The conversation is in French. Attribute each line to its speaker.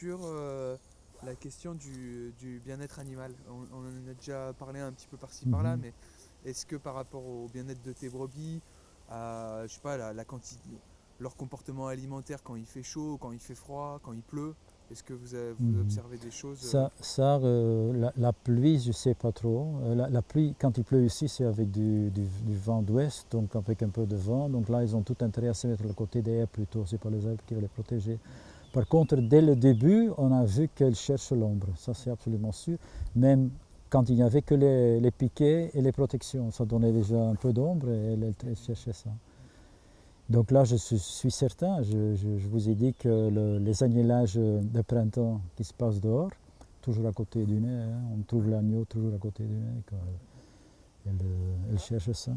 Speaker 1: sur euh, la question du, du bien-être animal. On, on en a déjà parlé un petit peu par-ci par-là,
Speaker 2: Mhm.
Speaker 1: mais est-ce que par rapport au bien-être de tes brebis, à, je sais pas, la, la quantité, leur comportement alimentaire quand il fait chaud, quand il fait froid, quand il pleut, est-ce que vous, avez- vous
Speaker 2: Mhm.
Speaker 1: observez des choses euh,
Speaker 2: Ça, ça euh, la, la pluie, je ne sais pas trop. Euh, la, la pluie, quand il pleut ici, c'est avec du, du- du vent d'ouest, donc avec un peu de vent. Donc là, ils ont tout intérêt à se mettre le côté des haies plutôt. Ce pas les herbes qui vont les protéger. Par contre, dès le début, on a vu qu'elles cherchent l'ombre. Ça, c'est absolument sûr. Même quand il n'y avait que les, piquets et les protections, ça donnait déjà un peu d'ombre et elles cherchaient ça. Donc là, je suis, certain, je, vous ai dit que le- les agnélages de printemps qui se passent dehors, toujours à côté du nez, hein, on trouve l'agneau toujours à côté du nez. quoi. Elle, elle cherche ça.